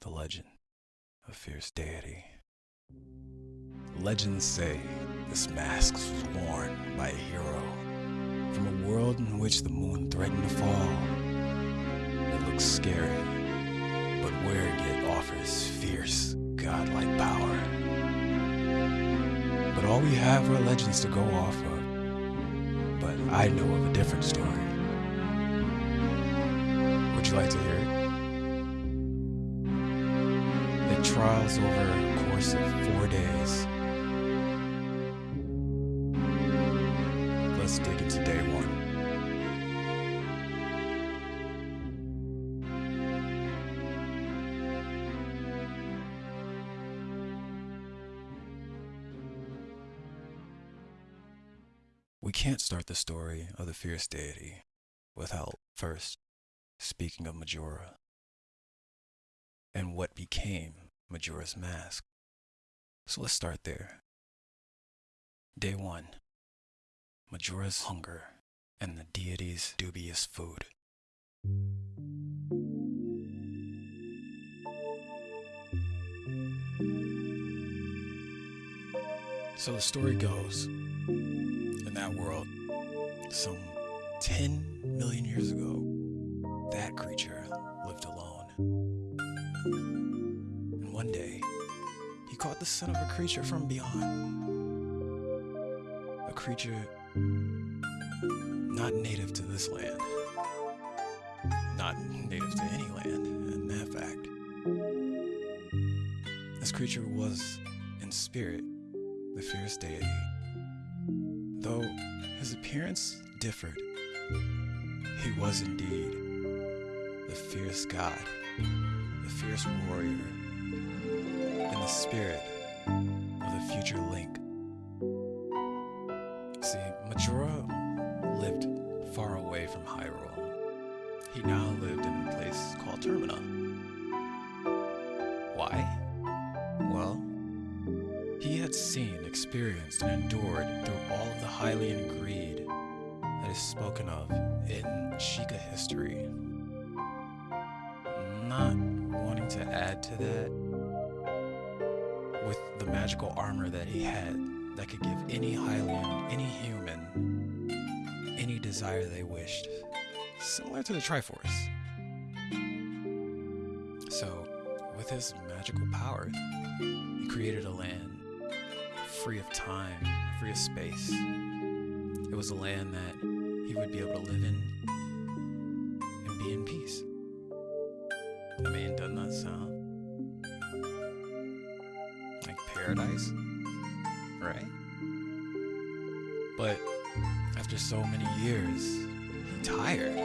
the legend of fierce deity. Legends say this mask was worn by a hero from a world in which the moon threatened to fall. It looks scary, but wearing it offers fierce, godlike power. But all we have are legends to go off of. But I know of a different story. Would you like to hear it? Trials over a course of four days. Let's dig into day one. We can't start the story of the fierce deity without first speaking of Majora and what became Majora's Mask. So let's start there. Day 1 Majora's Hunger and the deity's dubious food. So the story goes in that world, some 10 million years ago, that creature lived alone. Caught the son of a creature from beyond. A creature not native to this land. Not native to any land, in that fact. This creature was, in spirit, the fierce deity. Though his appearance differed, he was indeed the fierce god, the fierce warrior, and the spirit of the future Link. See, Majora lived far away from Hyrule. He now lived in a place called Termina. Why? Well, he had seen, experienced, and endured through all of the Hylian greed that is spoken of in Sheikah history. Not wanting to add to that, with the magical armor that he had that could give any Hylian, any human, any desire they wished, similar to the Triforce. So, with his magical power, he created a land free of time, free of space. It was a land that he would be able to live in and be in peace. I mean, doesn't that sound paradise? Right? But after so many years, he tired.